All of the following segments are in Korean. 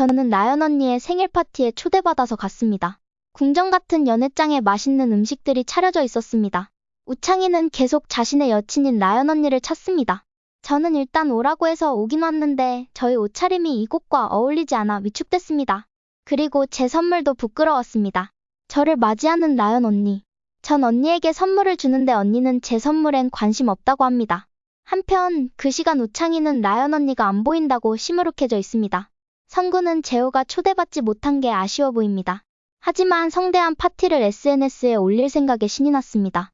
저는 나연 언니의 생일 파티에 초대받아서 갔습니다. 궁전 같은 연회장에 맛있는 음식들이 차려져 있었습니다. 우창이는 계속 자신의 여친인 나연 언니를 찾습니다. 저는 일단 오라고 해서 오긴 왔는데 저희 옷차림이 이곳과 어울리지 않아 위축됐습니다. 그리고 제 선물도 부끄러웠습니다. 저를 맞이하는 나연 언니. 전 언니에게 선물을 주는데 언니는 제 선물엔 관심 없다고 합니다. 한편 그 시간 우창이는 나연 언니가 안 보인다고 시무룩해져 있습니다. 성구는 재호가 초대받지 못한 게 아쉬워 보입니다. 하지만 성대한 파티를 SNS에 올릴 생각에 신이 났습니다.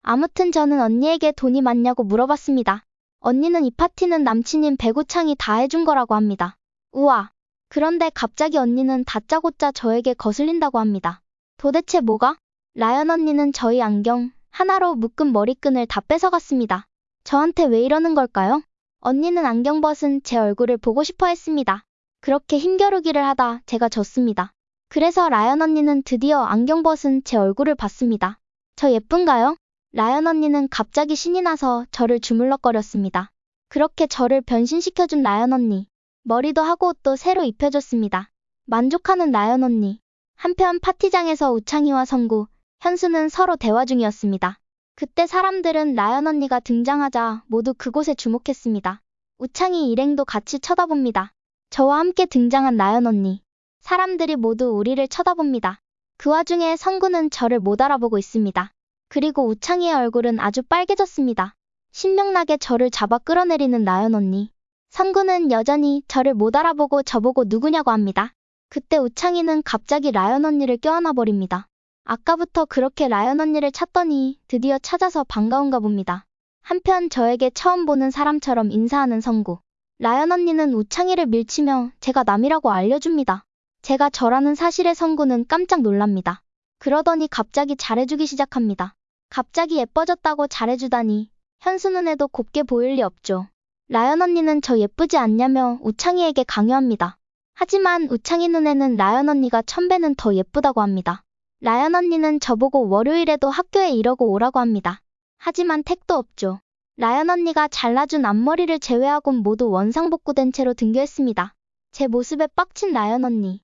아무튼 저는 언니에게 돈이 많냐고 물어봤습니다. 언니는 이 파티는 남친인 배구창이 다 해준 거라고 합니다. 우와. 그런데 갑자기 언니는 다짜고짜 저에게 거슬린다고 합니다. 도대체 뭐가? 라연 언니는 저희 안경 하나로 묶은 머리끈을 다 뺏어갔습니다. 저한테 왜 이러는 걸까요? 언니는 안경 벗은 제 얼굴을 보고 싶어 했습니다. 그렇게 힘겨루기를 하다 제가 졌습니다. 그래서 라연 언니는 드디어 안경 벗은 제 얼굴을 봤습니다. 저 예쁜가요? 라연 언니는 갑자기 신이 나서 저를 주물럭거렸습니다. 그렇게 저를 변신시켜준 라연 언니. 머리도 하고 옷도 새로 입혀줬습니다. 만족하는 라연 언니. 한편 파티장에서 우창이와 성구, 현수는 서로 대화 중이었습니다. 그때 사람들은 라연 언니가 등장하자 모두 그곳에 주목했습니다. 우창이 일행도 같이 쳐다봅니다. 저와 함께 등장한 나연 언니. 사람들이 모두 우리를 쳐다봅니다. 그 와중에 성구는 저를 못 알아보고 있습니다. 그리고 우창이의 얼굴은 아주 빨개졌습니다. 신명나게 저를 잡아 끌어내리는 나연 언니. 성구는 여전히 저를 못 알아보고 저보고 누구냐고 합니다. 그때 우창이는 갑자기 라연 언니를 껴안아 버립니다. 아까부터 그렇게 라연 언니를 찾더니 드디어 찾아서 반가운가 봅니다. 한편 저에게 처음 보는 사람처럼 인사하는 성구. 라연 언니는 우창이를 밀치며 제가 남이라고 알려줍니다. 제가 저라는 사실에 성구는 깜짝 놀랍니다. 그러더니 갑자기 잘해주기 시작합니다. 갑자기 예뻐졌다고 잘해주다니 현수 눈에도 곱게 보일 리 없죠. 라연 언니는 저 예쁘지 않냐며 우창이에게 강요합니다. 하지만 우창이 눈에는 라연 언니가 천 배는 더 예쁘다고 합니다. 라연 언니는 저보고 월요일에도 학교에 이러고 오라고 합니다. 하지만 택도 없죠. 라연 언니가 잘라준 앞머리를 제외하곤 모두 원상복구된 채로 등교했습니다. 제 모습에 빡친 라연 언니.